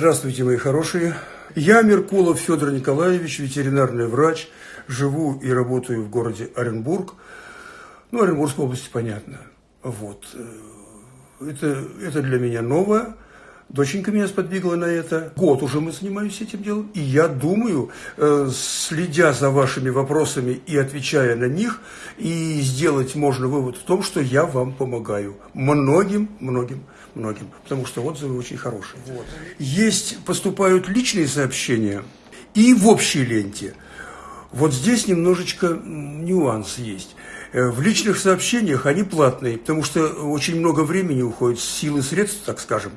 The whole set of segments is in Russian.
Здравствуйте, мои хорошие. Я Меркулов Федор Николаевич, ветеринарный врач. Живу и работаю в городе Оренбург. Ну, Оренбургской области, понятно. Вот. Это, это для меня новое. Доченька меня сподвигла на это. Год уже мы занимаемся этим делом. И я думаю, э, следя за вашими вопросами и отвечая на них, и сделать можно вывод в том, что я вам помогаю. Многим, многим, многим. Потому что отзывы очень хорошие. Вот. Есть, поступают личные сообщения и в общей ленте. Вот здесь немножечко нюанс есть. Э, в личных сообщениях они платные, потому что очень много времени уходит, силы средств, так скажем.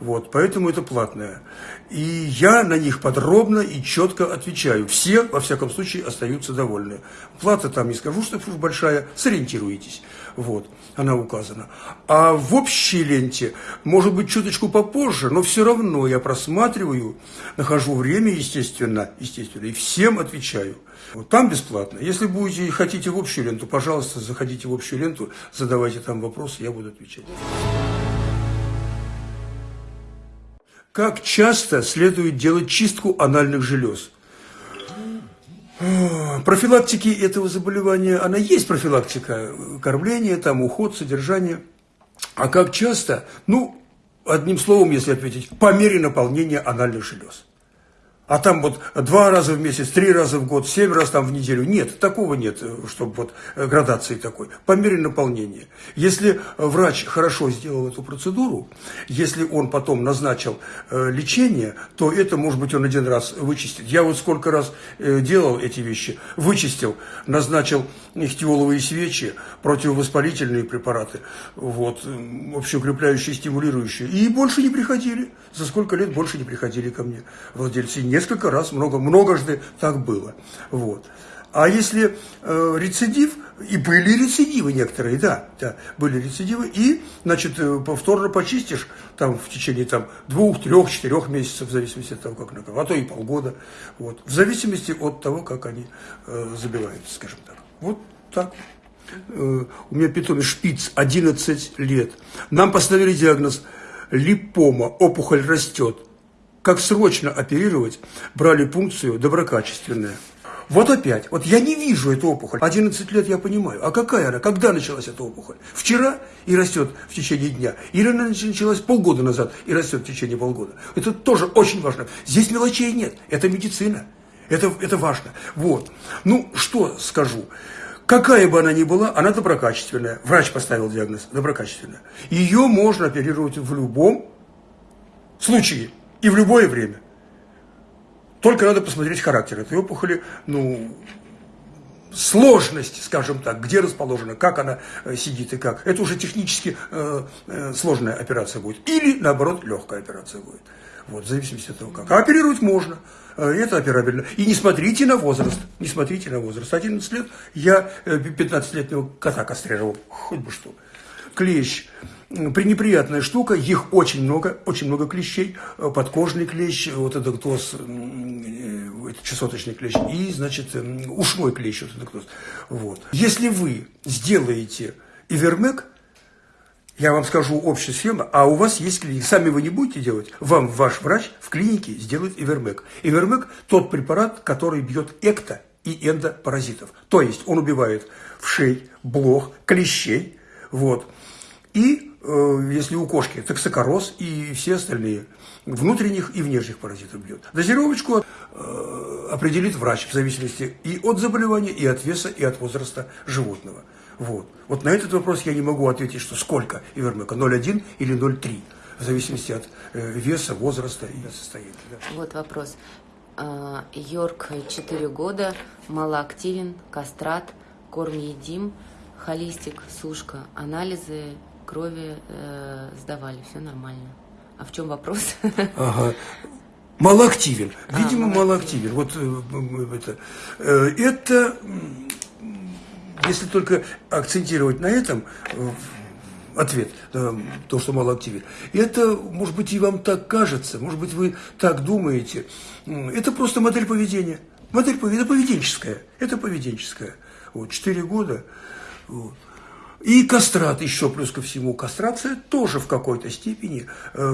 Вот, поэтому это платное. И я на них подробно и четко отвечаю. Все, во всяком случае, остаются довольны. Плата там, не скажу, что уж большая, сориентируйтесь. Вот, она указана. А в общей ленте, может быть, чуточку попозже, но все равно я просматриваю, нахожу время, естественно, естественно, и всем отвечаю. Вот там бесплатно. Если будете хотите в общую ленту, пожалуйста, заходите в общую ленту, задавайте там вопросы, я буду отвечать. Как часто следует делать чистку анальных желез? Профилактики этого заболевания, она есть профилактика, кормление, там уход, содержание. А как часто? Ну, одним словом, если ответить, по мере наполнения анальных желез а там вот два раза в месяц, три раза в год, семь раз там в неделю. Нет, такого нет, чтобы вот э, градации такой. По мере наполнения. Если врач хорошо сделал эту процедуру, если он потом назначил э, лечение, то это, может быть, он один раз вычистит. Я вот сколько раз э, делал эти вещи, вычистил, назначил ихтиоловые свечи, противовоспалительные препараты, вот, общеукрепляющие, стимулирующие. И больше не приходили. За сколько лет больше не приходили ко мне владельцы. Несколько раз, много, многожды так было. Вот. А если э, рецидив, и были рецидивы некоторые, да, да, были рецидивы, и, значит, э, повторно почистишь там в течение там, двух, трех, четырех месяцев, в зависимости от того, как накрыл, а то и полгода, вот, в зависимости от того, как они э, забиваются, скажем так. Вот так. Э, у меня питомец шпиц, 11 лет. Нам поставили диагноз липома, опухоль растет. Как срочно оперировать, брали пункцию доброкачественная. Вот опять, вот я не вижу эту опухоль. 11 лет я понимаю. А какая она? Когда началась эта опухоль? Вчера и растет в течение дня? Или она началась полгода назад и растет в течение полгода? Это тоже очень важно. Здесь мелочей нет. Это медицина. Это, это важно. Вот. Ну, что скажу. Какая бы она ни была, она доброкачественная. Врач поставил диагноз доброкачественная. Ее можно оперировать в любом случае и в любое время. Только надо посмотреть характер этой опухоли, ну, сложность, скажем так, где расположена, как она э, сидит и как. Это уже технически э, э, сложная операция будет. Или, наоборот, легкая операция будет. Вот, в зависимости от того, как. А оперировать можно. Э, это операбельно. И не смотрите на возраст. Не смотрите на возраст. 11 лет я 15-летнего э, кота кастрировал. Хоть бы что. Клещ. Пренеприятная штука, их очень много, очень много клещей, э, подкожный клещ, вот это кто это чесоточный клещ, и, значит, ушной клещ, вот это кто вот. Если вы сделаете ивермек, я вам скажу общую схему, а у вас есть клиника. Сами вы не будете делать, вам ваш врач в клинике сделает Ивермек. Ивермек – тот препарат, который бьет экто и эндопаразитов. То есть он убивает вшей, блох, клещей. Вот. И э, если у кошки токсикороз и все остальные внутренних и внешних паразитов бьет. Дозировочку э, определит врач в зависимости и от заболевания, и от веса, и от возраста животного. Вот. вот на этот вопрос я не могу ответить, что сколько ивермека, 0,1 или 0,3, в зависимости от э, веса, возраста и состояния. Вот вопрос. А, Йорк 4 года, малоактивен, кастрат, корм едим, холистик, сушка, анализы крови э, сдавали, все нормально. А в чем вопрос? Ага. Малоактивен. Видимо, а, малоактивен. Вот э, это. Э, это если только акцентировать на этом э, ответ, то, что мало активен. Это, может быть, и вам так кажется, может быть, вы так думаете. Это просто модель поведения. Модель поведения, это поведенческая. Это поведенческая. Вот, четыре года. Вот. И кастрат еще плюс ко всему. Кастрация тоже в какой-то степени э, э,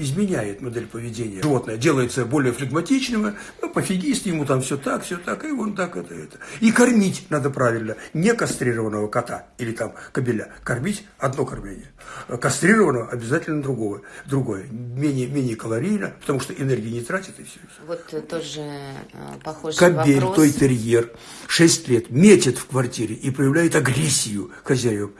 изменяет модель поведения. Животное делается более флегматичным, ну, пофигист, ему там все так, все так, и он так, это, это. И кормить надо правильно. Не кастрированного кота или там кобеля. Кормить одно кормление. Кастрированного обязательно другого, другое. Менее, менее калорийно, потому что энергии не тратит и все. Вот тоже э, похожий Кобель, вопрос. той терьер, 6 лет, метит в квартире и проявляет агрессию хозяев.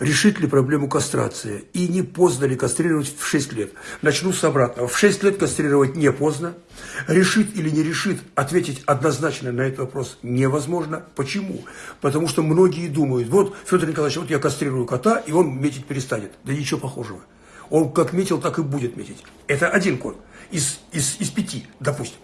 Решит ли проблему кастрации? И не поздно ли кастрировать в 6 лет? Начну с обратного. В 6 лет кастрировать не поздно. Решит или не решит, ответить однозначно на этот вопрос невозможно. Почему? Потому что многие думают, вот, Федор Николаевич, вот я кастрирую кота, и он метить перестанет. Да ничего похожего. Он как метил, так и будет метить. Это один кот из, из, из пяти, допустим.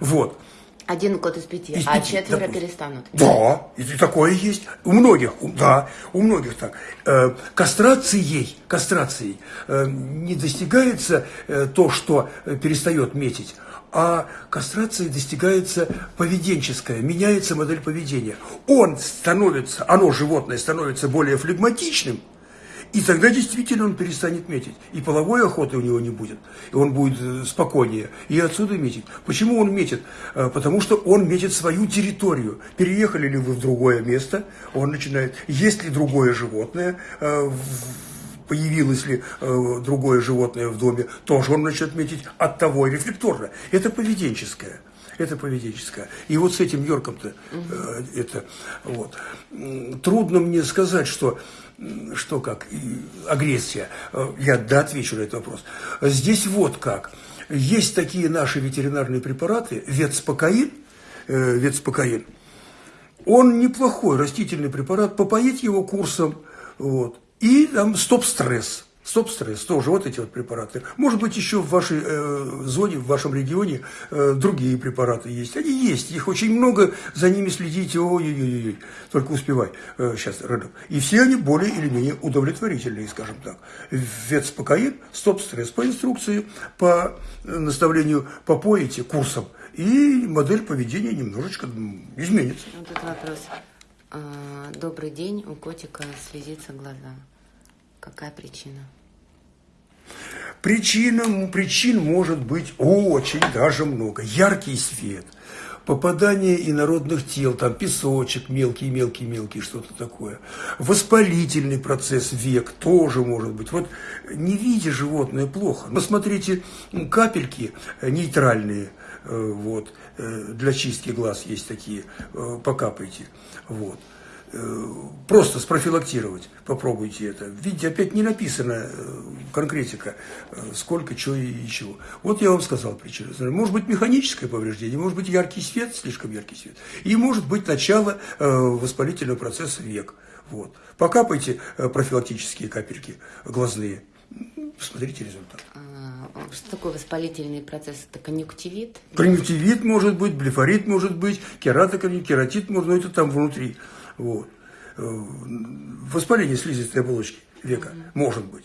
Вот. Один кот из пяти, Из а пяти, четверо допустим. перестанут. Да, и такое есть. У многих, у- да, у многих так. Э, кастрацией, кастрацией э, не достигается э, то, что э, перестает метить, а кастрацией достигается поведенческое, меняется модель поведения. Он становится, оно, животное, становится более флегматичным, и тогда действительно он перестанет метить. И половой охоты у него не будет. И он будет э, спокойнее. И отсюда метить. Почему он метит? Э, Потому что он метит свою территорию. Переехали ли вы в другое место, он начинает. Есть ли другое животное, э, появилось ли э, другое животное в доме, тоже он начнет метить от того рефлекторно. Это поведенческое. Это поведенческое. И вот с этим Йорком-то э, это вот. Трудно мне сказать, что, что как, агрессия. Э, Я да отвечу на этот вопрос. Здесь вот как. Есть такие наши ветеринарные препараты, ветспокоин, э, ветспокоин, он неплохой растительный препарат, попоить его курсом, вот. И там стоп-стресс. Стоп-стресс тоже, вот эти вот препараты. Может быть, еще в вашей э, зоне, в вашем регионе э, другие препараты есть. Они есть, их очень много, за ними следите, ой-ой-ой, только успевай, э, сейчас рядом. И все они более или менее удовлетворительные, скажем так. Ветспокоин, стоп-стресс по инструкции, по э, наставлению попоите курсом, и модель поведения немножечко изменится. Вот тут вопрос. А, Добрый день, у котика слезится глаза. Какая причина? Причина, причин может быть очень даже много. Яркий свет, попадание инородных тел, там песочек мелкий, мелкий, мелкий, что-то такое. Воспалительный процесс век тоже может быть. Вот не видя животное плохо. Посмотрите капельки э, нейтральные, э, вот, э, для чистки глаз есть такие, покапайте. Вот. Э, Просто спрофилактировать, попробуйте это. Видите, опять не написано э, конкретика, э, сколько, чего и чего. Вот я вам сказал причину. Может быть механическое повреждение, может быть яркий свет, слишком яркий свет, и может быть начало воспалительного процесса век. Вот. Покапайте профилактические капельки глазные, посмотрите результат. А, Что такое воспалительный процесс? Это конъюнктивит? Конъюнктивит может быть, блефорит может быть, кератоконъюнктивит, кератит может быть, это там внутри. Вот. Э, Воспаление слизистой оболочки века может быть.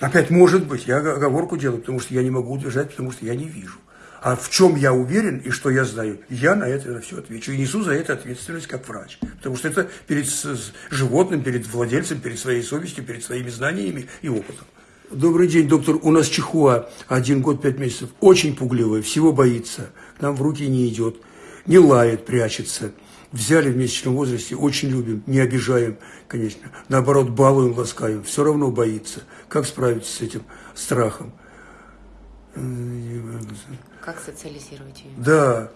Опять может быть, я оговорку делаю, потому что я не могу утверждать, потому что я не вижу. А в чем я уверен и что я знаю, я на это все отвечу. И несу за это ответственность как врач. Потому что это перед животным, перед владельцем, перед своей совестью, перед своими знаниями и опытом. Добрый день, доктор. У нас чихуа, один год, пять месяцев. Очень пугливая, всего боится. К нам в руки не идет. Не лает, прячется. Взяли в месячном возрасте, очень любим, не обижаем, конечно. Наоборот, балуем, ласкаем. Все равно боится. Как справиться с этим страхом? Как социализировать ее? Да.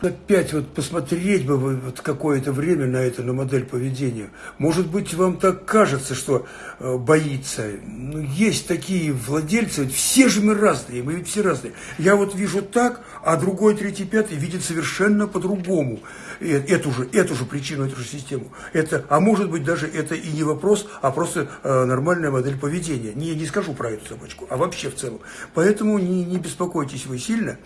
Опять вот посмотреть бы вот какое-то время на это, на модель поведения. Может быть, вам так кажется, что э, боится. Ну, есть такие владельцы, все же мы разные, мы ведь все разные. Я вот вижу так, а другой, третий, пятый видит совершенно по-другому. И Эту же, эту же причину, эту же систему. Это, а может быть, даже это и не вопрос, а просто э, нормальная модель поведения. Не, не скажу про эту собачку, а вообще в целом. Поэтому не, не беспокойтесь вы сильно.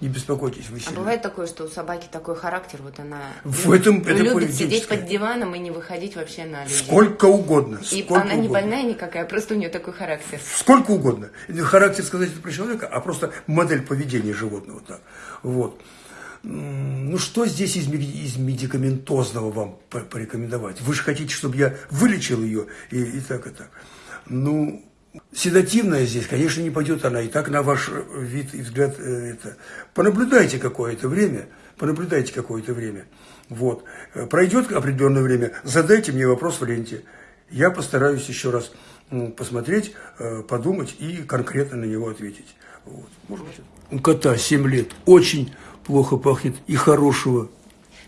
Не беспокойтесь вы А бывает такое, что у собаки такой характер, вот она В этом- это любит сидеть под диваном и не выходить вообще на людей. Сколько угодно. И сколько она не угодно. больная никакая, просто у нее такой характер. Сколько угодно. Характер сказать это про человека, а просто модель поведения животного так. Вот. ну что здесь из, из медикаментозного вам порекомендовать? Вы же хотите, чтобы я вылечил ее и, и так, и так. Ну, седативная здесь, конечно, не пойдет она. И так на ваш вид и взгляд э, это. Понаблюдайте какое-то время, понаблюдайте какое-то время. Вот. Пройдет определенное время, задайте мне вопрос в ленте. Я постараюсь еще раз посмотреть, э, подумать и конкретно на него ответить. Вот. Может быть. У кота 7 лет очень плохо пахнет и хорошего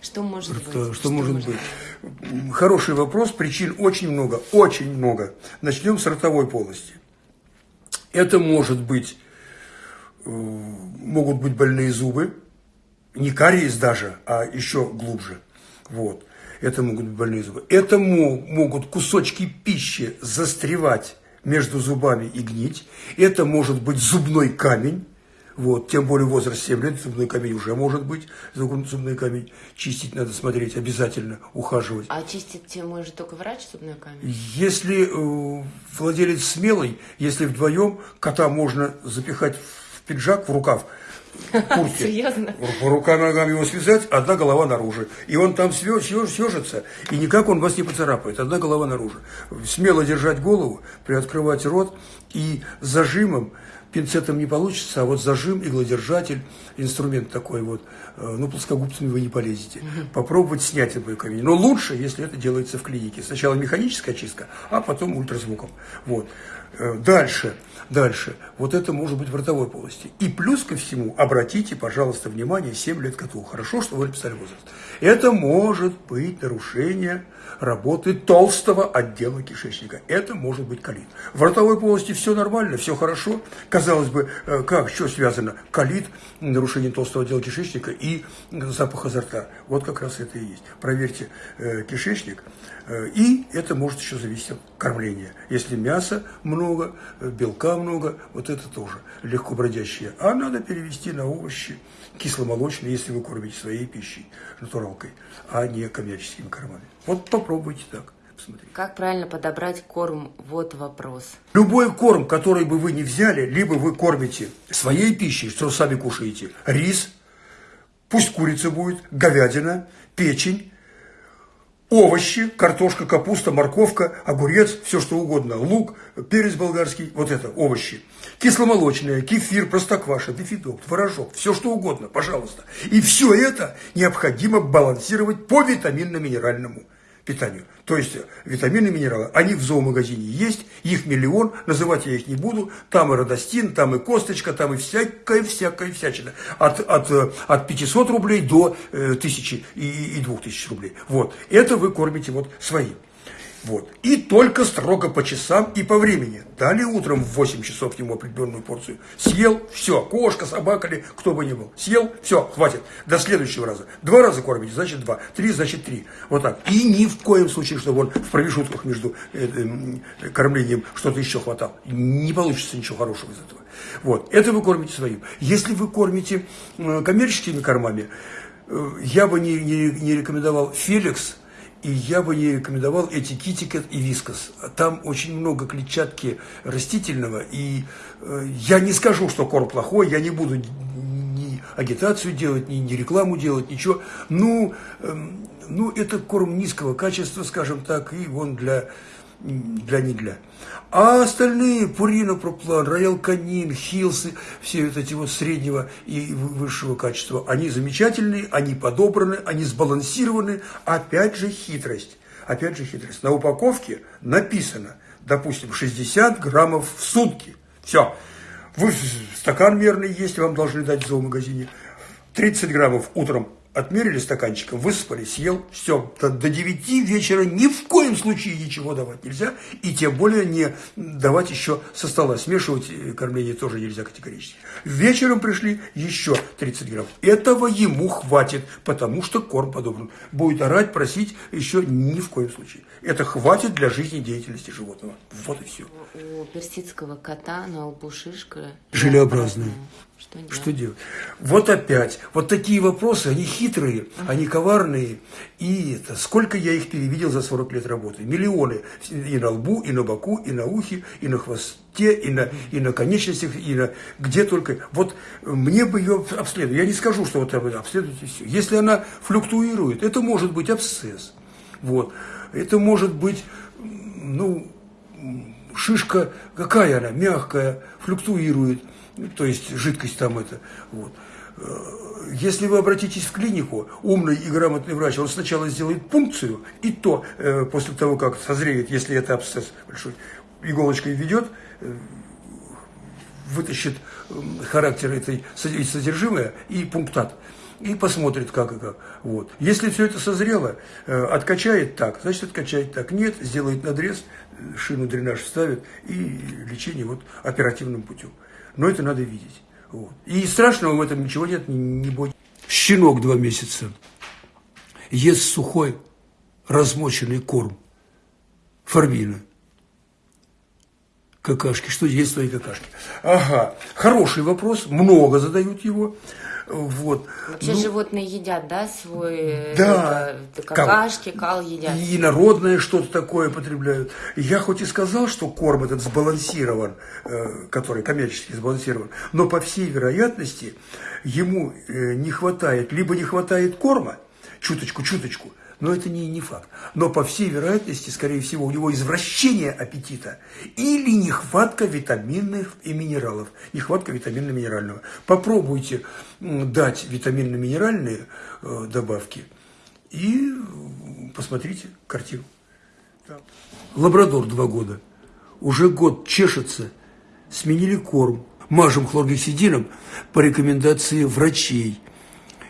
что может рта. быть? Что, что может быть? быть? Хороший вопрос, причин очень много, очень много. Начнем с ротовой полости. Это может быть, э, могут быть больные зубы, не кариес даже, а еще глубже. Вот. Это могут быть больные зубы. Это могут кусочки пищи застревать между зубами и гнить. Это может быть зубной камень. Вот, тем более возраст 7 лет, зубной камень уже может быть, зубной камень. Чистить надо смотреть, обязательно ухаживать. А чистить может только врач зубной камень? Если э, владелец смелый, если вдвоем кота можно запихать в пиджак, в рукав, куртке. Серьезно? Рука ногам его связать, одна голова наружу. И он там съежится, и никак он вас не поцарапает, одна голова наружу. Смело держать голову, приоткрывать рот и зажимом, пинцетом не получится, а вот зажим, иглодержатель, инструмент такой вот, э, ну, плоскогубцами вы не полезете. Угу. Попробовать снять любой камень. Но лучше, если это делается в клинике. Сначала механическая чистка, а потом ультразвуком. Вот. Э, дальше, дальше. Вот это может быть в ротовой полости. И плюс ко всему, обратите, пожалуйста, внимание, 7 лет коту. Хорошо, что вы написали возраст. Это может быть нарушение работы толстого отдела кишечника. Это может быть колит. В ротовой полости все нормально, все хорошо. Казалось бы, э, как, что связано? Колит, нарушение толстого отдела кишечника и запах изо рта. Вот как раз это и есть. Проверьте э, кишечник. Э, и это может еще зависеть от кормления. Если мяса много, э, белка много, вот это тоже легко бродящее. А надо перевести на овощи кисломолочные, если вы кормите своей пищей, натуралкой, а не коммерческими кормами. Вот попробуйте так. Посмотрите. Как правильно подобрать корм? Вот вопрос. Любой корм, который бы вы не взяли, либо вы кормите своей пищей, что сами кушаете, рис, пусть курица будет, говядина, печень, овощи, картошка, капуста, морковка, огурец, все что угодно, лук, перец болгарский, вот это, овощи. Кисломолочное, кефир, простокваша, дефидок, творожок, все что угодно, пожалуйста. И все это необходимо балансировать по витаминно-минеральному питанию. То есть витамины, минералы, они в зоомагазине есть, их миллион, называть я их не буду, там и родостин, там и косточка, там и всякая, всякая всячина. От, от, от 500 рублей до э, 1000 и, и 2000 рублей. Вот, это вы кормите вот своим. Вот. И только строго по часам и по времени. Дали утром в 8 часов ему определенную порцию. Съел, все, кошка, собака или кто бы ни был. Съел, все, хватит. До следующего раза. Два раза кормите, значит два. Три, значит три. Вот так. И ни в коем случае, чтобы он в промежутках между э, э, кормлением что-то еще хватал. Не получится ничего хорошего из этого. Вот. Это вы кормите своим. Если вы кормите э, коммерческими кормами, э, я бы не, не, не рекомендовал Феликс, и я бы не рекомендовал эти китикет и вискос. Там очень много клетчатки растительного, и э, я не скажу, что корм плохой, я не буду ни агитацию делать, ни, ни рекламу делать, ничего. Ну, э, ну, это корм низкого качества, скажем так, и он для для не для. А остальные, Пурина, Проплан, Роял Канин, Хилсы, все вот эти вот среднего и высшего качества, они замечательные, они подобраны, они сбалансированы. Опять же хитрость. Опять же хитрость. На упаковке написано, допустим, 60 граммов в сутки. Все. Вы стакан мерный есть, вам должны дать в зоомагазине. 30 граммов утром Отмерили стаканчиком, выспали, съел, все. До 9 вечера ни в коем случае ничего давать нельзя, и тем более не давать еще со стола. Смешивать э, кормление тоже нельзя категорически. Вечером пришли еще 30 грамм. Этого ему хватит, потому что корм подобран. Будет орать, просить еще ни в коем случае. Это хватит для жизнедеятельности животного. Вот и все. У персидского кота на лбу шишка. Желеобразная. Что делать? Что делать? Вот опять. Вот такие вопросы, они хитрые, они коварные. И это, сколько я их перевидел за 40 лет работы? Миллионы. И на лбу, и на боку, и на ухе, и на хвосте, и на, и на конечностях, и на где только. Вот мне бы ее обследовать. Я не скажу, что вот обследуйте все. Если она флуктуирует, это может быть абсцесс. Вот. Это может быть, ну, шишка, какая она, мягкая, флуктуирует то есть жидкость там это. Вот. Э, если вы обратитесь в клинику, умный и грамотный врач, он сначала сделает пункцию, и то э, после того, как созреет, если это абсцесс большой, иголочкой ведет, э, вытащит характер этой содержимое и пунктат и посмотрит, как и как. Вот. Если все это созрело, откачает так, значит, откачает так. Нет, сделает надрез, шину дренаж вставит и лечение вот оперативным путем но это надо видеть. Вот. И страшного в этом ничего нет, не, не бойтесь. Щенок два месяца ест сухой размоченный корм, формина. Какашки, что есть твои какашки? Ага, хороший вопрос, много задают его. Вот. Вообще ну, животные едят, да, свой да, это, какашки, кал. кал едят. И народное что-то такое потребляют. Я хоть и сказал, что корм этот сбалансирован, э, который коммерчески сбалансирован, но по всей вероятности ему э, не хватает, либо не хватает корма, чуточку-чуточку, но это не, не факт. Но по всей вероятности, скорее всего, у него извращение аппетита или нехватка витаминных и минералов. Нехватка витаминно-минерального. Попробуйте дать витаминно-минеральные э, добавки и посмотрите картину. Лабрадор два года. Уже год чешется, сменили корм. Мажем хлоргексидином по рекомендации врачей.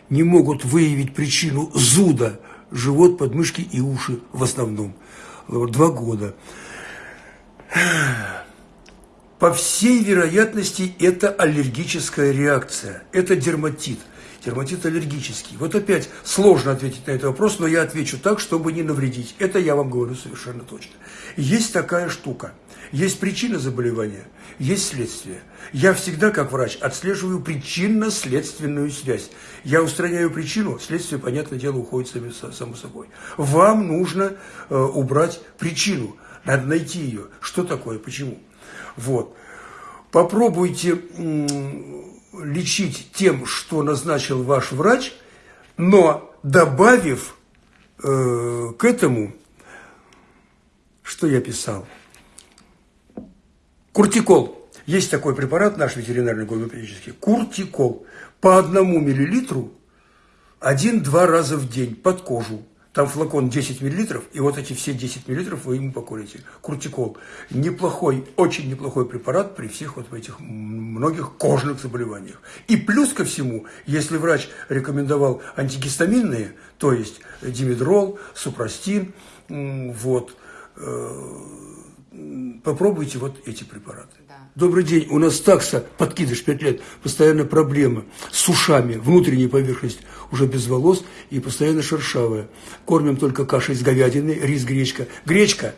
Не могут выявить причину зуда – живот, подмышки и уши в основном. Два года. По всей вероятности, это аллергическая реакция, это дерматит. Дерматит аллергический. Вот опять сложно ответить на этот вопрос, но я отвечу так, чтобы не навредить. Это я вам говорю совершенно точно. Есть такая штука. Есть причина заболевания, есть следствие. Я всегда, как врач, отслеживаю причинно-следственную связь. Я устраняю причину, следствие, понятное дело, уходит само собой. Вам нужно э, убрать причину, надо найти ее. Что такое, почему? Вот. Попробуйте лечить тем, что назначил ваш врач, но добавив э, к этому, что я писал, куртикол. Есть такой препарат наш ветеринарный гомеопатический, куртикол. По одному миллилитру один-два раза в день под кожу там флакон 10 миллилитров, и вот эти все 10 миллилитров вы ему покурите. Куртикол. Неплохой, очень неплохой препарат при всех вот этих многих кожных заболеваниях. И плюс ко всему, если врач рекомендовал антигистаминные, то есть димедрол, супрастин, вот, э, попробуйте вот эти препараты. Добрый день, у нас такса, подкидыш 5 лет, постоянно проблема с ушами, внутренняя поверхность уже без волос и постоянно шершавая. Кормим только кашей из говядины, рис, гречка. Гречка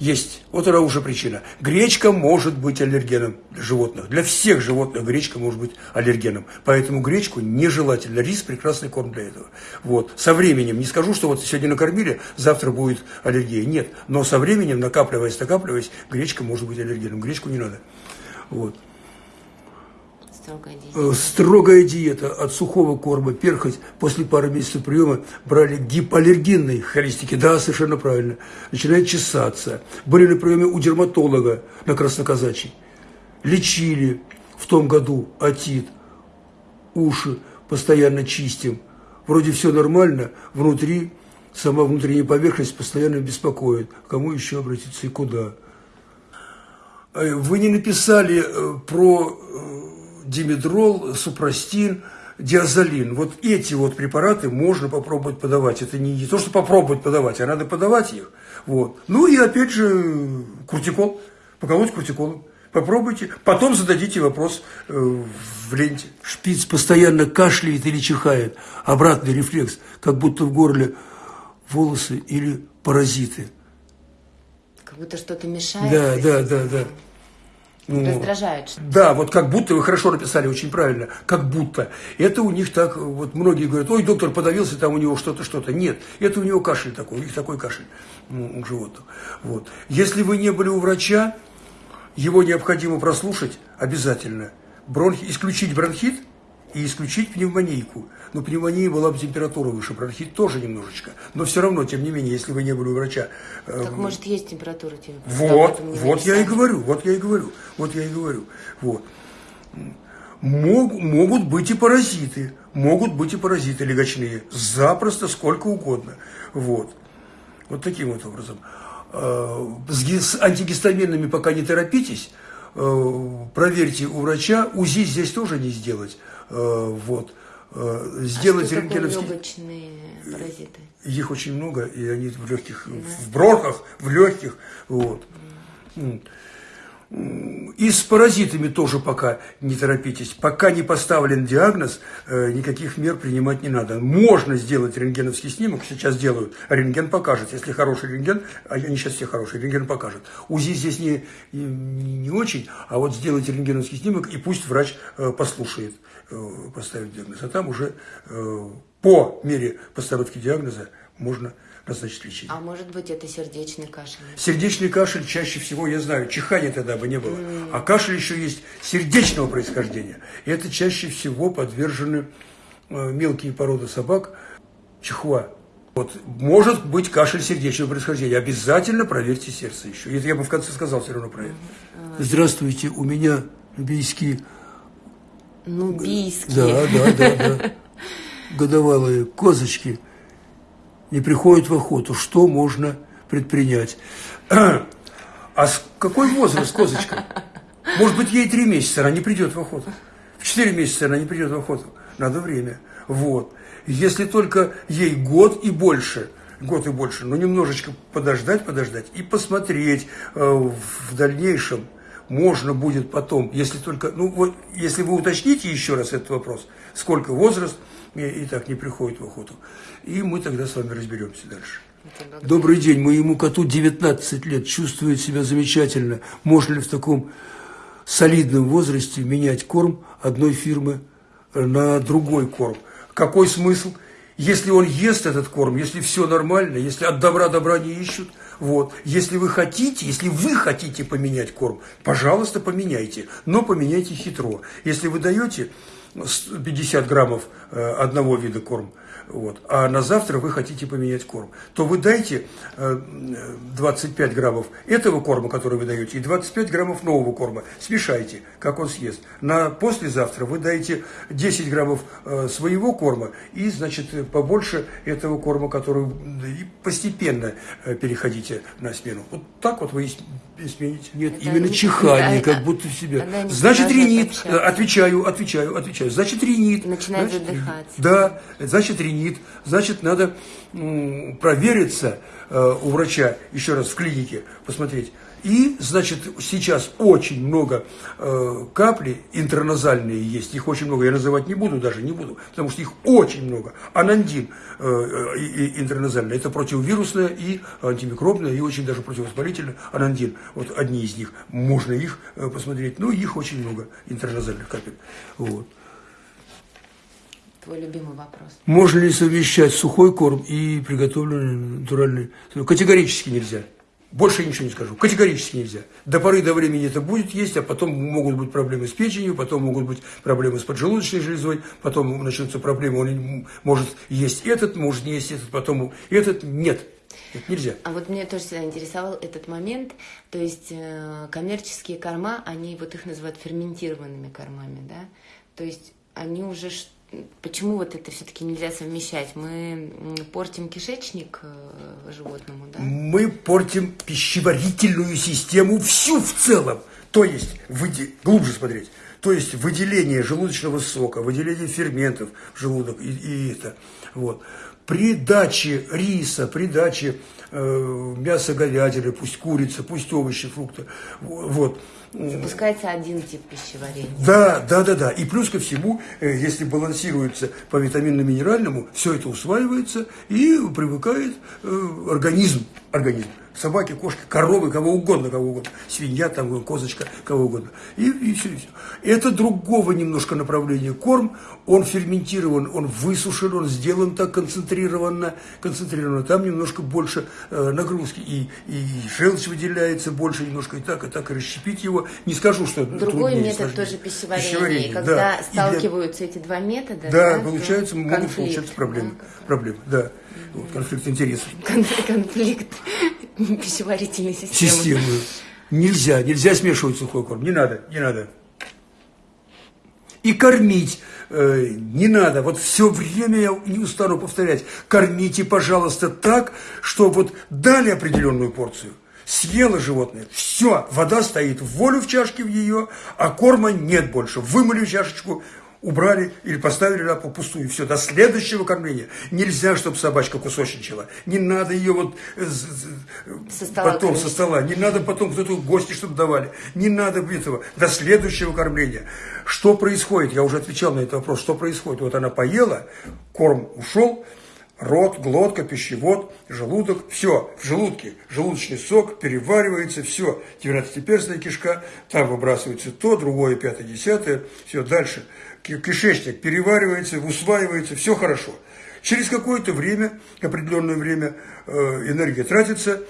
есть, вот она уже причина. Гречка может быть аллергеном для животных. Для всех животных гречка может быть аллергеном. Поэтому гречку нежелательно. Рис – прекрасный корм для этого. Вот. Со временем, не скажу, что вот сегодня накормили, завтра будет аллергия. Нет. Но со временем, накапливаясь, накапливаясь, гречка может быть аллергеном. Гречку не надо. Вот. Строгая диета. Э, строгая диета от сухого корма, перхоть. После пары месяцев приема брали гипоаллергенные холистики. Да, совершенно правильно. Начинает чесаться. Были на приеме у дерматолога на Красноказачьей. Лечили в том году отит, уши постоянно чистим. Вроде все нормально, внутри сама внутренняя поверхность постоянно беспокоит. Кому еще обратиться и куда? Э, вы не написали э, про димедрол, супрастин, диазолин. Вот эти вот препараты можно попробовать подавать. Это не то, что попробовать подавать, а надо подавать их. Вот. Ну и опять же куртикол. Поколоть куртиколом. Попробуйте. Потом зададите вопрос в ленте. Шпиц постоянно кашляет или чихает. Обратный рефлекс, как будто в горле волосы или паразиты будто что-то мешает. Да, да, да, да. Ну, Раздражает. Да, вот как будто, вы хорошо написали, очень правильно, как будто. Это у них так, вот многие говорят, ой, доктор подавился, там у него что-то, что-то. Нет, это у него кашель такой, у них такой кашель ну, у животных. Вот. Если вы не были у врача, его необходимо прослушать обязательно. Бронхи, исключить бронхит и исключить пневмонийку. Но пневмония была бы температура выше, бронхит тоже немножечко. Но все равно, тем не менее, если вы не были у врача... Э, так, может, есть температура? Вот, вот я и говорю, вот я и говорю, вот я и говорю. Вот. Мог, могут быть и паразиты, могут быть и паразиты легочные, запросто, сколько угодно. Вот. Вот таким вот образом. Э, с антигистаминными пока не торопитесь, э, проверьте у врача, УЗИ здесь тоже не сделать. Вот сделать а что рентгеновский... легочные паразиты? Их очень много, и они в легких, да. в бронхах, в легких. Вот. Mm. И с паразитами тоже пока не торопитесь. Пока не поставлен диагноз, э, никаких мер принимать не надо. Можно сделать рентгеновский снимок, сейчас делают, рентген покажет. Если хороший рентген, а они сейчас все хорошие, рентген покажет. УЗИ здесь не, не, очень, а вот сделайте рентгеновский снимок, и пусть врач э, послушает, э, поставит диагноз. А там уже по мере постановки диагноза можно назначить лечение. А может быть, это сердечный кашель? Сердечный кашель чаще всего, я знаю, чихания тогда бы не было. Mm. А кашель еще есть сердечного происхождения. И это чаще всего подвержены э, мелкие породы собак, чихуа. Вот, может быть кашель сердечного происхождения. Обязательно проверьте сердце еще. Это я бы в конце сказал все равно про это. Здравствуйте, у меня нубийские... Нубийские. Да, да, да, да. Годовалые козочки – не приходит в охоту, что можно предпринять? А какой возраст козочка? Может быть, ей три месяца, она не придет в охоту. В четыре месяца она не придет в охоту. Надо время. Вот. Если только ей год и больше, год и больше, но немножечко подождать, подождать и посмотреть э, в дальнейшем, можно будет потом, если только, ну вот, если вы уточните еще раз этот вопрос, сколько возраст, и, и так не приходит в охоту. И мы тогда с вами разберемся дальше. Добрый день, моему коту 19 лет, чувствует себя замечательно. Можно ли в таком солидном возрасте менять корм одной фирмы на другой корм? Какой смысл? Если он ест этот корм, если все нормально, если от добра добра не ищут, вот. Если вы хотите, если вы хотите поменять корм, пожалуйста, поменяйте, но поменяйте хитро. Если вы даете 50 граммов э, одного вида корм, вот, а на завтра вы хотите поменять корм, то вы дайте 25 э, граммов этого корма, который вы даете, и 25 граммов нового корма. Смешайте, как он съест. На послезавтра вы даете 10 граммов э, своего корма и, значит, побольше этого корма, который и постепенно э, переходите на смену. Вот так вот вы смените. Нет, это именно не, чихание, да, как будто в себя. Значит, ринит. Отвечаю, отвечаю, отвечаю. Значит, ринит. Начинает значит, задыхаться. Да, значит, ринит значит, надо провериться э, у врача, еще раз в клинике, посмотреть. И, значит, сейчас очень много э, капли интерназальные есть, их очень много, я называть не буду даже, не буду, потому что их очень много. Анандин э, э, интерназальный, это противовирусное и антимикробное, и очень даже противовоспалительное анандин. Вот одни из них, можно их э, посмотреть, но их очень много, интерназальных капель. Вот твой любимый вопрос. Можно ли совмещать сухой корм и приготовленный натуральный? Категорически нельзя. Больше ничего не скажу. Категорически нельзя. До поры до времени это будет есть, а потом могут быть проблемы с печенью, потом могут быть проблемы с поджелудочной железой, потом начнутся проблемы, он может есть этот, может не есть этот, потом этот. Нет, это нельзя. А вот меня тоже всегда интересовал этот момент. То есть э, коммерческие корма, они вот их называют ферментированными кормами, да? То есть они уже почему вот это все-таки нельзя совмещать? Мы портим кишечник э, животному, да? Мы портим пищеварительную систему всю в целом. То есть, выйди, глубже смотреть, то есть выделение желудочного сока, выделение ферментов в желудок и, и это. Вот. При даче риса, при даче э, мяса говядины, пусть курица, пусть овощи, фрукты, вот, Запускается один тип пищеварения. Да, да, да, да. И плюс ко всему, э, если балансируется по витаминно-минеральному, все это усваивается и привыкает э, организм, организм собаки, кошки, коровы, кого угодно, кого угодно, свинья, там, козочка, кого угодно. И, и все, и все. Это другого немножко направления корм, он ферментирован, он высушен, он сделан так концентрированно, концентрированно, там немножко больше э, нагрузки, и, и желчь выделяется больше немножко, и так, и так, и расщепить его, не скажу, что Другой метод сложнее. тоже пищеварения, Пищеварение, когда да. И для- сталкиваются эти два метода, Да, то получается, могут конфликт, получаться проблемы. да, Проблемы, да. Вот, конфликт интересов. кон- конфликт пищеварительной системы. Системы. Нельзя, нельзя смешивать сухой корм. Не надо, не надо. И кормить э, не надо. Вот все время я не устану повторять. Кормите, пожалуйста, так, что вот дали определенную порцию. Съело животное, все, вода стоит в волю в чашке в ее, а корма нет больше. Вымыли чашечку, убрали или поставили пол пустую, все, до следующего кормления. Нельзя, чтобы собачка кусочничала. Не надо ее вот э, Со стола потом кормить. со стола. Не надо потом кто-то гости, чтобы давали. Не надо этого. До следующего кормления. Что происходит? Я уже отвечал на этот вопрос. Что происходит? Вот она поела, корм ушел, рот, глотка, пищевод, желудок, все, в желудке, желудочный сок переваривается, все, 12-перстная кишка, там выбрасывается то, другое, пятое, десятое, все, дальше. Ки- Кишечник переваривается, усваивается, все хорошо. Через какое-то время, определенное время, э, энергия тратится,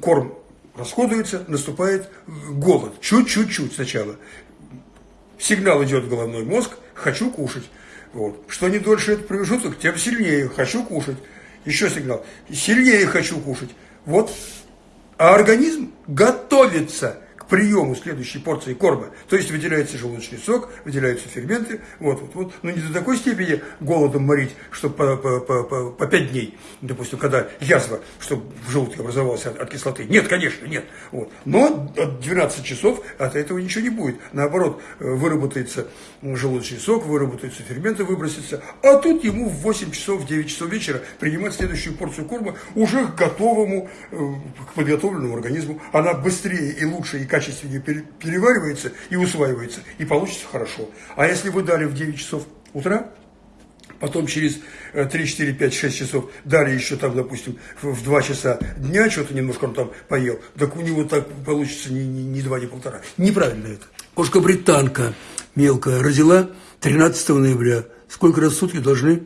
корм расходуется, наступает э, голод. Чуть-чуть-чуть сначала сигнал идет в головной мозг, хочу кушать. Вот. Что не дольше этот промежуток, тем сильнее хочу кушать. Еще сигнал, сильнее хочу кушать. Вот. А организм готовится приему следующей порции корма. То есть выделяется желудочный сок, выделяются ферменты. Вот, вот, вот. Но не до такой степени голодом морить, что по, по, по, по, по 5 дней, допустим, когда язва, чтобы в желудке образовалась от, от кислоты. Нет, конечно, нет. Вот. Но от 12 часов от этого ничего не будет. Наоборот, э, выработается желудочный сок, выработаются ферменты, выбросятся. А тут ему в 8 часов, в 9 часов вечера принимать следующую порцию корма уже к готовому, э, к подготовленному организму. Она быстрее и лучше и качественнее пере- переваривается и усваивается, и получится хорошо. А если вы дали в 9 часов утра, потом через э, 3, 4, 5, 6 часов дали еще там, допустим, в в 2 часа дня что-то немножко он там поел, так у него так получится ни, ни, ни 2, ни полтора. Неправильно это. Кошка-британка мелкая родила 13 ноября. Сколько раз в сутки должны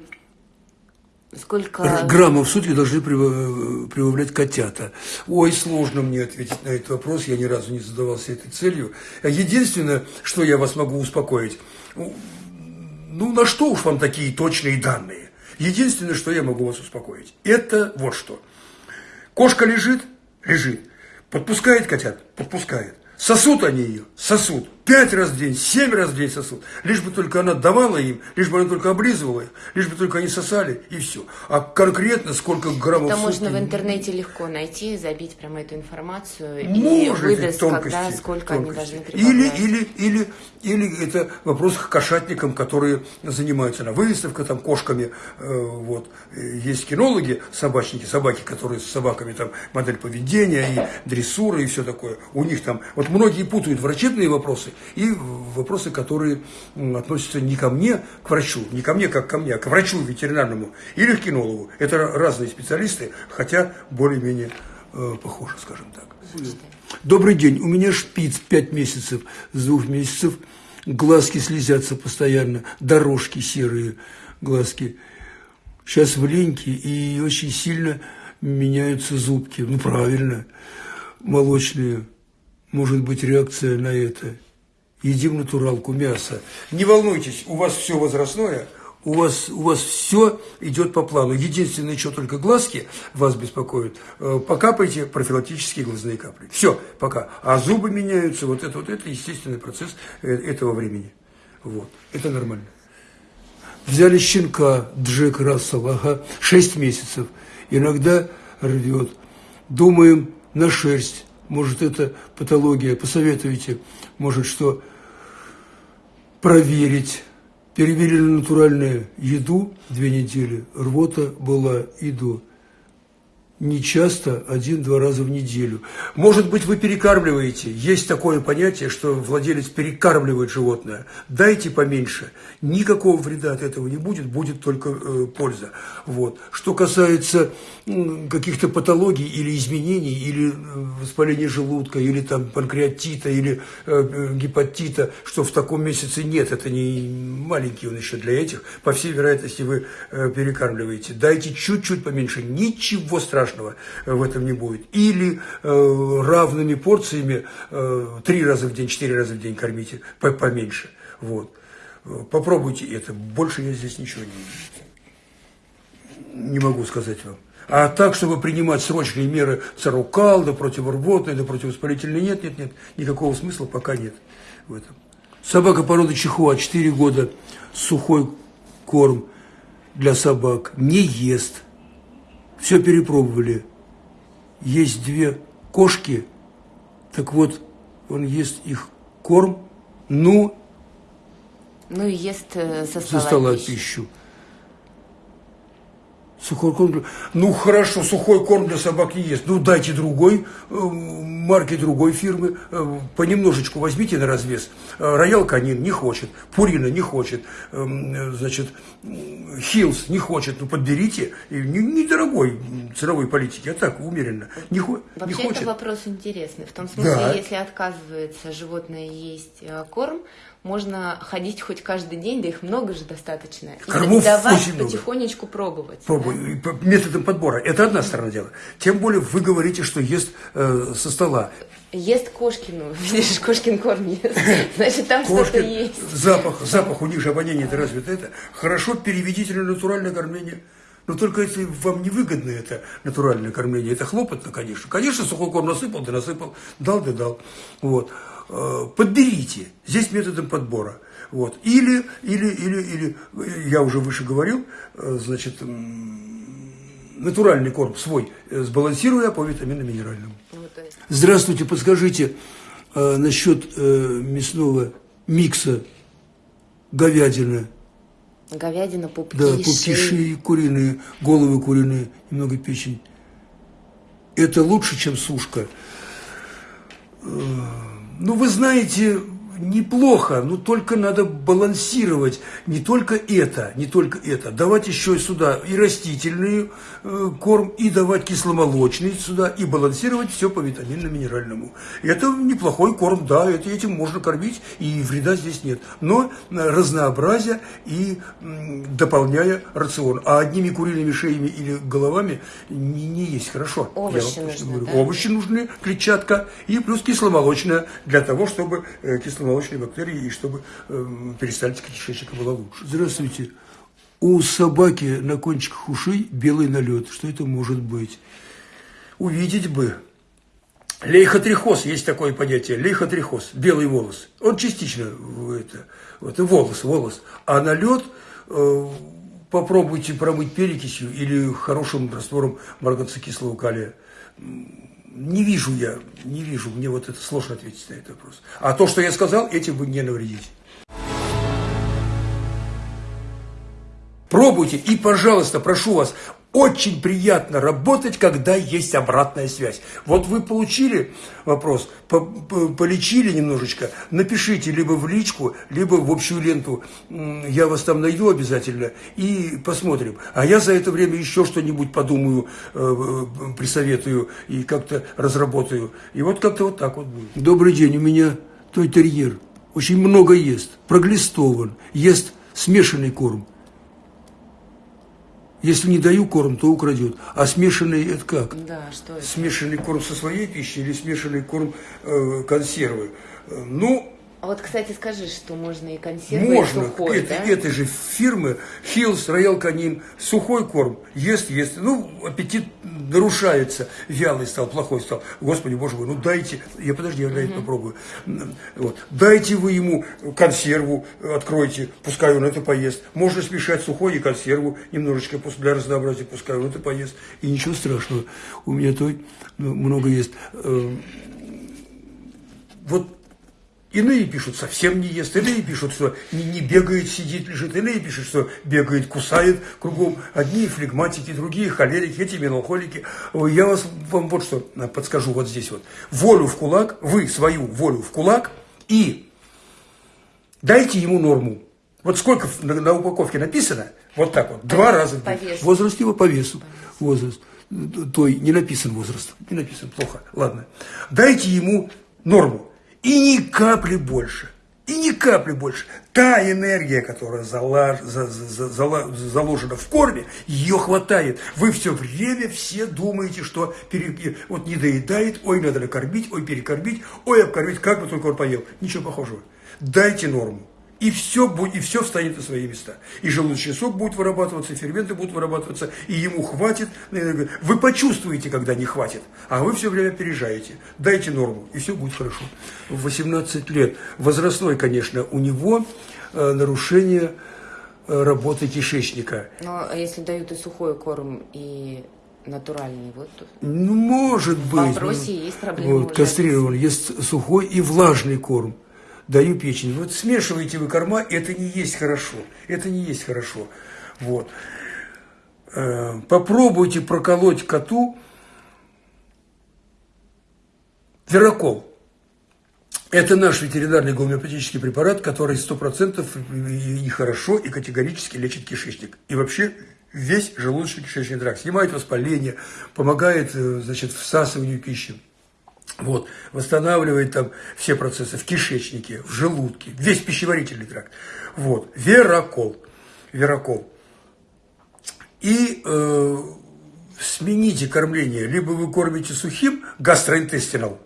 Сколько... Граммов в сутки должны прибав- прибавлять котята. Ой, сложно мне ответить на этот вопрос, я ни разу не задавался этой целью. Единственное, что я вас могу успокоить, ну, ну на что уж вам такие точные данные? Единственное, что я могу вас успокоить, это вот что. Кошка лежит, лежит, подпускает котят, подпускает. Сосут они ее, сосут. Пять раз в день, семь раз в день сосут. Лишь бы только она давала им, лишь бы она только облизывала их, лишь бы только они сосали, и все. А конкретно сколько граммов Это можно в интернете легко найти, забить прямо эту информацию и Может, выдаст, тонкости, когда, сколько тонкости. они должны или, или, или, или это вопрос к кошатникам, которые занимаются на выставках там кошками. э, вот. Э, Есть кинологи, собачники, собаки, которые с собаками там модель поведения и дрессура и все такое. У них там, вот многие путают врачебные вопросы и вопросы, которые относятся не ко мне, к врачу, не ко мне, как ко мне, а к врачу ветеринарному или к кинологу. Это ра- разные специалисты, хотя более-менее э, похожи, скажем так. Добрый день, у меня шпиц 5 месяцев, с двух месяцев глазки слезятся постоянно, дорожки серые глазки. Сейчас в леньке и очень сильно меняются зубки. Ну, правильно, молочные. Может быть, реакция на это. Едим натуралку, мясо. Не волнуйтесь, у вас все возрастное, у вас, у вас все идет по плану. Единственное, что только глазки вас беспокоят, э, покапайте профилактические глазные капли. Все, пока. А зубы меняются, вот это, вот это естественный процесс э, этого времени. Вот, это нормально. Взяли щенка Джек Рассел, ага, 6 месяцев. Иногда рвет. Думаем на шерсть. Может, это патология. Посоветуйте. Может, что проверить. Перевели на натуральную еду две недели. Рвота была и до. Не часто, один-два раза в неделю. Может быть, вы перекармливаете. Есть такое понятие, что владелец перекармливает животное. Дайте поменьше. Никакого вреда от этого не будет, будет только э, польза. Вот. Что касается э, каких-то патологий или изменений, или э, воспаления желудка, или там панкреатита, или э, э, гепатита, что в таком месяце нет, это не маленький он еще для этих, по всей вероятности вы э, перекармливаете. Дайте чуть-чуть поменьше, ничего страшного страшного в этом не будет. Или э, равными порциями э, три раза в день, четыре раза в день кормите, поменьше. Вот. Попробуйте это. Больше я здесь ничего не, не могу сказать вам. А так, чтобы принимать срочные меры царукал, да противорвотные, да противовоспалительные, нет, нет, нет, никакого смысла пока нет в этом. Собака породы чихуа, 4 года, сухой корм для собак, не ест – все перепробовали. Есть две кошки, так вот, он ест их корм, ну... Ну и ест э, со стола, со стола пищу. пищу. Сухой корм. Ну хорошо, сухой корм для собак не ест. Ну дайте другой э, марки другой фирмы, э, понемножечку возьмите на развес. Э, Роял Канин не хочет, Пурина не хочет, э, значит, Хилс не хочет. Ну подберите, недорогой ценовой политики, а так умеренно. Не, Вообще не хочет. это вопрос интересный. В том смысле, да. если отказывается животное есть корм, можно ходить хоть каждый день, да их много же достаточно. И Кормов давать потихонечку много. пробовать. Пробуй, да? методом подбора. Это одна сторона дела. Тем более вы говорите, что ест э, со стола. Ест Кошкину, видишь, Кошкин корм ест, значит там что-то есть. Запах, запах у них же обоняние это развито это. Хорошо переведите на натуральное кормление. Но только если вам невыгодно это натуральное кормление, это хлопотно, конечно. Конечно, сухой корм насыпал, да насыпал, дал, да дал. Вот. Э, подберите, здесь методом подбора. Вот. Или, или, или, или, я уже выше говорил, э, значит, натуральный корм свой э, сбалансируя по витаминно-минеральному. Здравствуйте, подскажите э, насчет э, мясного микса говядина. Говядина, пупки, Да, пупки, шеи, куриные, головы куриные, немного печень. Это лучше, чем сушка. Ну, вы знаете, неплохо, но только надо балансировать не только это, не только это, давать еще сюда и растительный э, корм, и давать кисломолочный сюда, и балансировать все по витаминно-минеральному. Это неплохой корм, да, это, этим можно кормить, и вреда здесь нет. Но разнообразие и дополняя рацион. А одними куриными шеями или головами не, не есть хорошо. Овощи нужны, Да? Овощи нужны, клетчатка, и плюс кисломолочная для того, чтобы э, кисломолочная молочные бактерии, и чтобы э, перистальтика кишечника была лучше. Здравствуйте. У собаки на кончиках ушей белый налет. Что это может быть? Увидеть бы. Лейхотрихоз, есть такое понятие, лейхотрихоз, белый волос. Он частично это, вот, волос, волос. А налет э, попробуйте промыть перекисью или хорошим раствором марганцокислого калия не вижу я, не вижу, мне вот это сложно ответить на этот вопрос. А то, что я сказал, этим вы не навредите. Пробуйте и, пожалуйста, прошу вас, очень приятно работать, когда есть обратная связь. Вот вы получили вопрос, по -по полечили немножечко, напишите либо в личку, либо в общую ленту. Я вас там найду обязательно и посмотрим. А я за это время еще что-нибудь подумаю, э, э, присоветую и как-то разработаю. И вот как-то вот так вот будет. Добрый день, у меня той терьер. Очень много ест, проглистован, ест смешанный корм. Если не даю корм, то украдет. А смешанный это как? Да, что это? Смешанный корм со своей пищей или смешанный корм э, консервы? Э, ну, а вот, кстати, скажи, что можно и консервы, можно. и сухой, это, да? этой же фирмы Hill's, Royal Canin, сухой корм, ест, ест. Ну, аппетит нарушается, вялый стал, плохой стал. Господи, боже мой, ну дайте, я подожди, я угу. попробую. Вот. Дайте вы ему консерву, откройте, пускай он это поест. Можно смешать сухой и консерву немножечко для разнообразия, пускай он это поест. И ничего страшного, у меня той ну, много есть. Эм, вот Иные пишут, совсем не ест, иные пишут, что не, не бегает, сидит, лежит, иные пишут, что бегает, кусает кругом. Одни флегматики, другие холерики, эти меланхолики. Я вас, вам вот что подскажу вот здесь вот. Волю в кулак, вы свою волю в кулак и дайте ему норму. Вот сколько на, на упаковке написано, вот так вот, по два раза. По весу. Возраст его по весу. По весу. Возраст. Той не написан возраст. Не написан, плохо. Ладно. Дайте ему норму. И ни капли больше. И ни капли больше. Та энергия, которая залаж, за, за, за, заложена в корме, ее хватает. Вы все время все думаете, что пере, вот не доедает, ой, надо накормить, ой, перекормить, ой, обкормить, как бы только он поел. Ничего похожего. Дайте норму и все, будет, и все встанет на свои места. И желудочный сок будет вырабатываться, и ферменты будут вырабатываться, и ему хватит. Вы почувствуете, когда не хватит, а вы все время опережаете. Дайте норму, и все будет хорошо. В 18 лет, возрастной, конечно, у него э, нарушение э, работы кишечника. Но а если дают и сухой корм, и натуральный, вот Ну, может быть. В вопросе ну, есть проблема. Вот, кастрирован, есть сухой и влажный корм даю печень. Вот смешиваете вы корма, это не есть хорошо. Это не есть хорошо. Вот. Э, попробуйте проколоть коту верокол. Это наш ветеринарный гомеопатический препарат, который 100% и хорошо, и категорически лечит кишечник. И вообще весь желудочно-кишечный тракт. Снимает воспаление, помогает э, значит, всасыванию пищи. Вот, восстанавливает там все процессы в кишечнике, в желудке, весь пищеварительный тракт. Вот, верокол, верокол. И э, смените кормление, либо вы кормите сухим гастроинтестинал,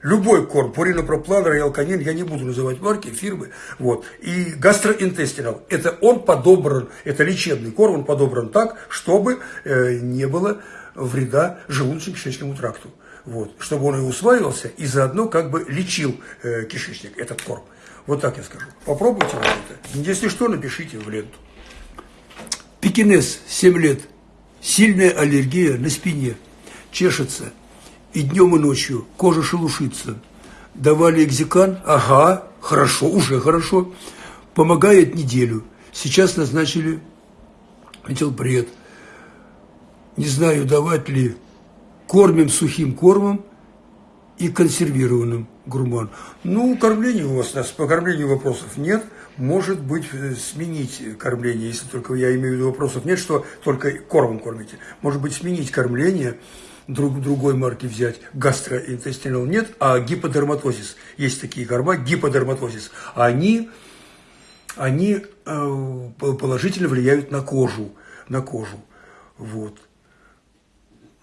любой корм, пуринопроплан, роялканин, я не буду называть марки, фирмы, вот, и гастроинтестинал, это он подобран, это лечебный корм, он подобран так, чтобы э, не было вреда желудочно-кишечному тракту вот, чтобы он и усваивался, и заодно как бы лечил э, кишечник, этот корм. Вот так я скажу. Попробуйте вот это. Если что, напишите в ленту. Пекинес, 7 лет. Сильная аллергия на спине. Чешется. И днем, и ночью. Кожа шелушится. Давали экзикан. Ага, хорошо, уже хорошо. Помогает неделю. Сейчас назначили метилбред. Не знаю, давать ли кормим сухим кормом и консервированным гурман. Ну, кормление у вас, нас по кормлению вопросов нет. Может быть, э, сменить кормление, если только я имею в виду вопросов нет, что только кормом кормите. Может быть, сменить кормление, друг, другой марки взять, гастроинтестинал нет, а гиподерматозис. Есть такие корма, гиподерматозис. Они, они э, положительно влияют на кожу, на кожу. Вот.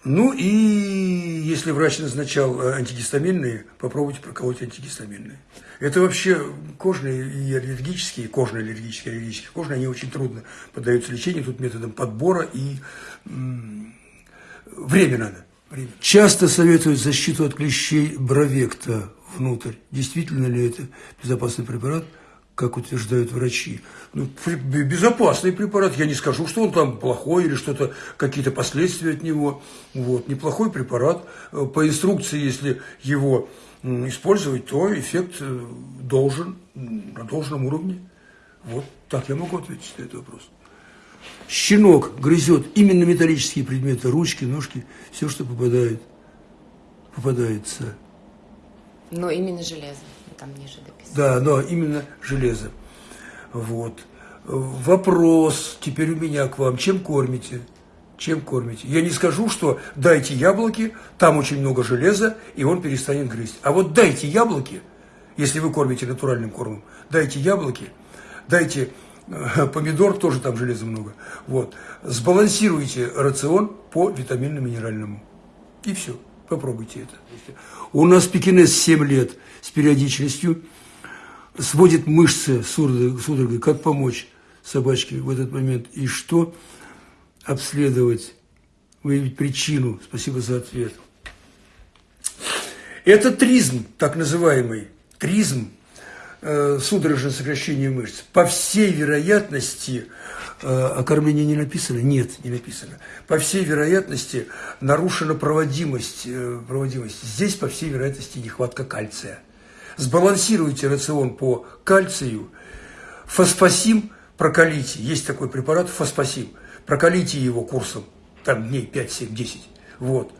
Ну и если врач назначал э, антигистаминные, попробуйте проколоть антигистаминные. Это вообще кожные и аллергические, кожные аллергические, аллергические, кожные, они очень трудно поддаются лечению, тут методом подбора и время надо. Время. Часто советуют защиту от клещей бровекта внутрь. Действительно ли это безопасный препарат? Как утверждают врачи. Ну, безопасный препарат, я не скажу, что он там плохой или что-то, какие-то последствия от него. Вот, неплохой препарат. Э, по инструкции, если его использовать, то эффект э, должен на должном уровне. Вот так я могу ответить на этот вопрос. Щенок грызет именно металлические предметы, ручки, ножки, все, что попадает, попадается. Но именно железо там ниже дописано. Да, но именно железо. Вот. Вопрос теперь у меня к вам. Чем кормите? Чем кормите? Я не скажу, что дайте яблоки, там очень много железа, и он перестанет грызть. А вот дайте яблоки, если вы кормите натуральным кормом, дайте яблоки, дайте э, помидор, тоже там железа много. Вот. Сбалансируйте рацион по витаминно-минеральному. И все. Попробуйте это. У нас пекинес 7 лет с периодичностью, сводит мышцы судорогой, как помочь собачке в этот момент и что обследовать, выявить причину. Спасибо за ответ. Это тризм, так называемый, тризм, э, судорожное сокращение мышц. По всей вероятности, о кормлении не написано? Нет, не написано. По всей вероятности нарушена проводимость, э, проводимость. Здесь, по всей вероятности, нехватка кальция. Сбалансируйте рацион по кальцию, фосфосим прокалите. Есть такой препарат фосфосим. Прокалите его курсом, там дней 5, 7, 10. Вот.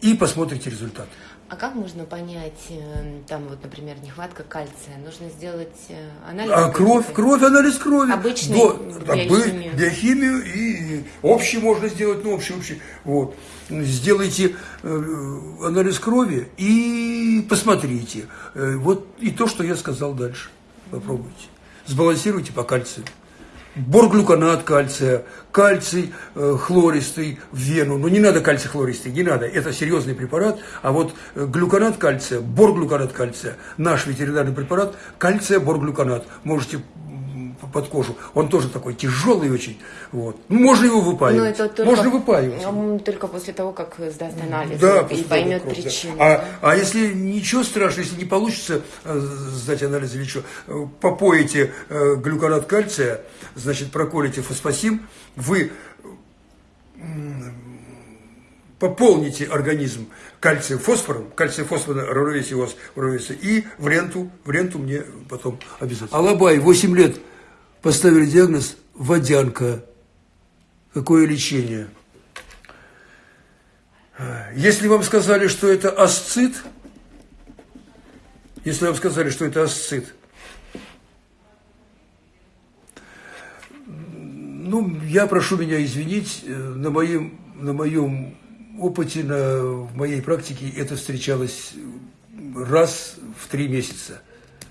И посмотрите результат. А как можно понять, э, там вот, например, нехватка кальция? Нужно сделать э, анализ? А кровь, кровь, анализ крови. Обычный До, биохимию. биохимию и общий можно сделать, ну общий, общий. Вот. Сделайте э, анализ крови и посмотрите. Э, вот и то, что я сказал дальше. Попробуйте. Сбалансируйте по кальцию борглюконат кальция, кальций э, хлористый в вену. Но не надо кальций хлористый, не надо, это серьезный препарат. А вот э, глюконат кальция, борглюконат кальция, наш ветеринарный препарат, кальция борглюконат. Можете под кожу. Он тоже такой тяжелый очень. Вот. Ну, можно его выпаивать. Но это только, можно выпаивать. Только после того, как сдаст анализ да, и поймет кровь, причину. Да. А, а если ничего страшного, если не получится э, сдать анализ или что, э, попоите э, глюконат кальция, значит, проколите фосфосим, вы пополните организм кальцием, фосфором, кальций, фосфор равновесие у вас равновесие, и в ленту, в ленту мне потом обязательно. Алабай, 8 лет поставили диагноз водянка. Какое лечение? Если вам сказали, что это асцит, если вам сказали, что это асцит, ну, я прошу меня извинить, э, на моем, на моем опыте, на, в моей практике это встречалось раз в три месяца,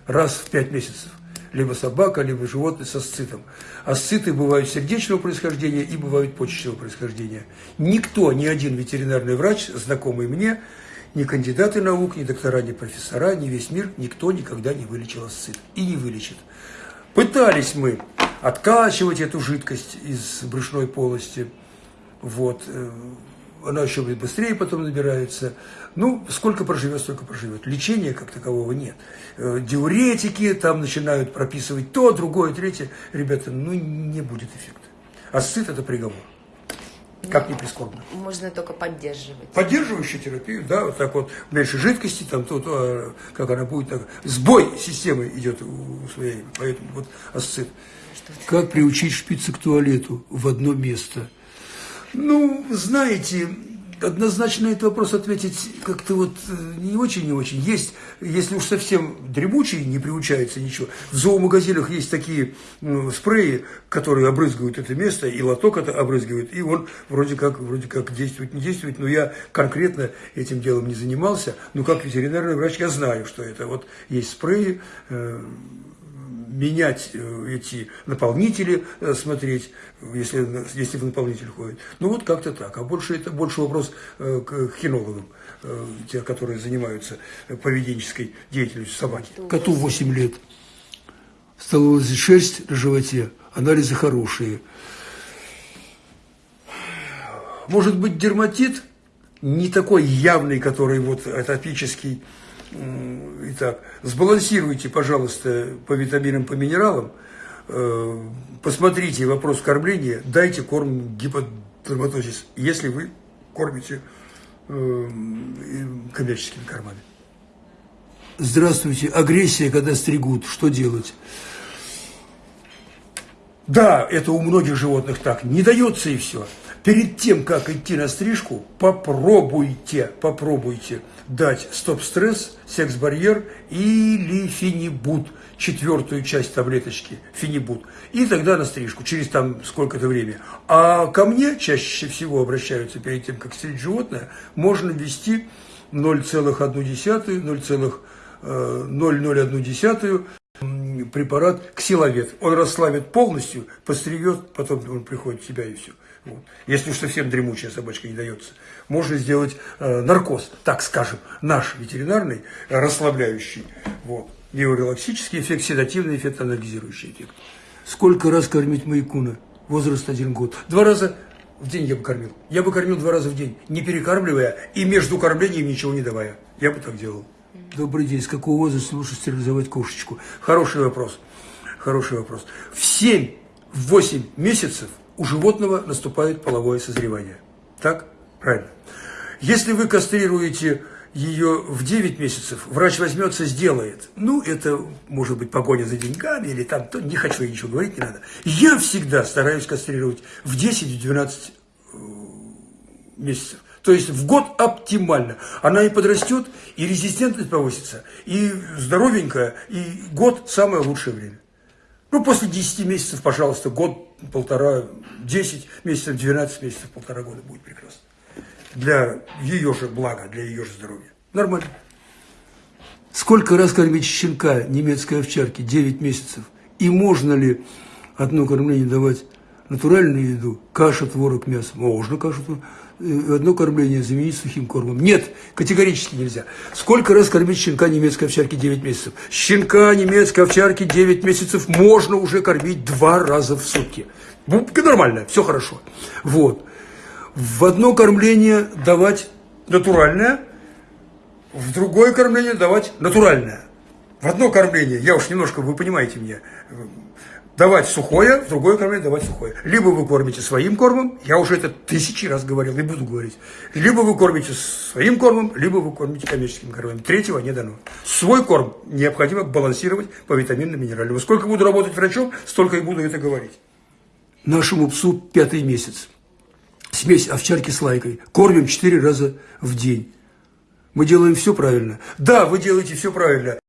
раз в пять месяцев либо собака, либо животное со сцитом. Асциты бывают сердечного происхождения и бывают почечного происхождения. Никто, ни один ветеринарный врач, знакомый мне, ни кандидаты наук, ни доктора, ни профессора, ни весь мир, никто никогда не вылечил асцит и не вылечит. Пытались мы откачивать эту жидкость из брюшной полости, вот, э, она еще быстрее потом набирается. Ну, сколько проживет, столько проживет. Лечения как такового нет. Э, диуретики там начинают прописывать то, другое, третье. Ребята, ну, не будет эффекта. Асцит – это приговор. Как ни прискорбно. Можно только поддерживать. Поддерживающую терапию, да, вот так вот, меньше жидкости, там, то, а как она будет, так, сбой системы идет у своей, поэтому вот асцит. Как приучить шпицы к туалету в одно место – ну, знаете, однозначно этот вопрос ответить как-то вот э, не очень, не очень. Есть, если уж совсем дремучий, не приучается ничего. В зоомагазинах есть такие ну, спреи, которые обрызгивают это место, и лоток это обрызгивает, и он вроде как, вроде как действует, не действует, но я конкретно этим делом не занимался. Но как ветеринарный врач я знаю, что это вот есть спреи, э, менять э, эти наполнители, э, смотреть, если, если в наполнитель ходит. Ну вот как-то так. А больше это больше вопрос э, к кинологам, те, которые занимаются поведенческой деятельностью собаки. Коту 8 лет. Стала шерсть на животе, анализы хорошие. Может быть, дерматит не такой явный, который вот атопический, Итак, сбалансируйте, пожалуйста, по витаминам, по минералам, э, посмотрите вопрос кормления, дайте корм гиподерматозис, если вы кормите э, коммерческими кормами. Здравствуйте. Агрессия, когда стригут, что делать? Да, это у многих животных так. Не дается и все. Перед тем, как идти на стрижку, попробуйте, попробуйте дать стоп-стресс, секс-барьер или финибут, четвертую часть таблеточки, финибут. И тогда на стрижку, через там сколько-то время. А ко мне чаще всего обращаются перед тем, как стричь животное, можно ввести 0,1, 0,001 препарат ксиловет. Он расслабит полностью, постригет, потом он приходит в себя и все. Вот. Если уж совсем дремучая собачка не дается, можно сделать э, наркоз, так скажем, наш ветеринарный, э, расслабляющий, вот, неорелаксический эффект, седативный эффект, анальгизирующий эффект. Сколько раз кормить маякуна? Возраст один год. Два раза в день я бы кормил. Я бы кормил два раза в день, не перекармливая и между кормлением ничего не давая. Я бы так делал. Добрый день. С какого возраста лучше стерилизовать кошечку? Хороший вопрос. Хороший вопрос. В 7-8 месяцев у животного наступает половое созревание. Так? Правильно. Если вы кастрируете ее в 9 месяцев, врач возьмется, сделает. Ну, это может быть погоня за деньгами или там, то не хочу я ничего говорить, не надо. Я всегда стараюсь кастрировать в 10-12 э, месяцев. То есть в год оптимально. Она и подрастет, и резистентность повысится, и здоровенькая, и год самое лучшее время. Ну, после 10 месяцев, пожалуйста, год, полтора, 10 месяцев, 12 месяцев, полтора года будет прекрасно для ее же блага, для ее же здоровья. Нормально. Сколько раз кормить щенка немецкой овчарки? 9 месяцев. И можно ли одно кормление давать натуральную еду, каша, творог, мясо? Можно кашу, творог. Э, одно кормление заменить сухим кормом. Нет, категорически нельзя. Сколько раз кормить щенка немецкой овчарки 9 месяцев? Щенка немецкой овчарки 9 месяцев можно уже кормить два раза в сутки. Ну, нормально, все хорошо. Вот в одно кормление давать натуральное, в другое кормление давать натуральное. В одно кормление, я уж немножко, вы понимаете меня, давать сухое, в другое кормление давать сухое. Либо вы кормите своим кормом, я уже это тысячи раз говорил и буду говорить, либо вы кормите своим кормом, либо вы кормите коммерческим кормом. Третьего не дано. Свой корм необходимо балансировать по витаминным минеральным. Сколько буду работать врачом, столько и буду это говорить. Нашему псу пятый месяц смесь овчарки с лайкой. Кормим четыре раза в день. Мы делаем все правильно. Да, вы делаете все правильно.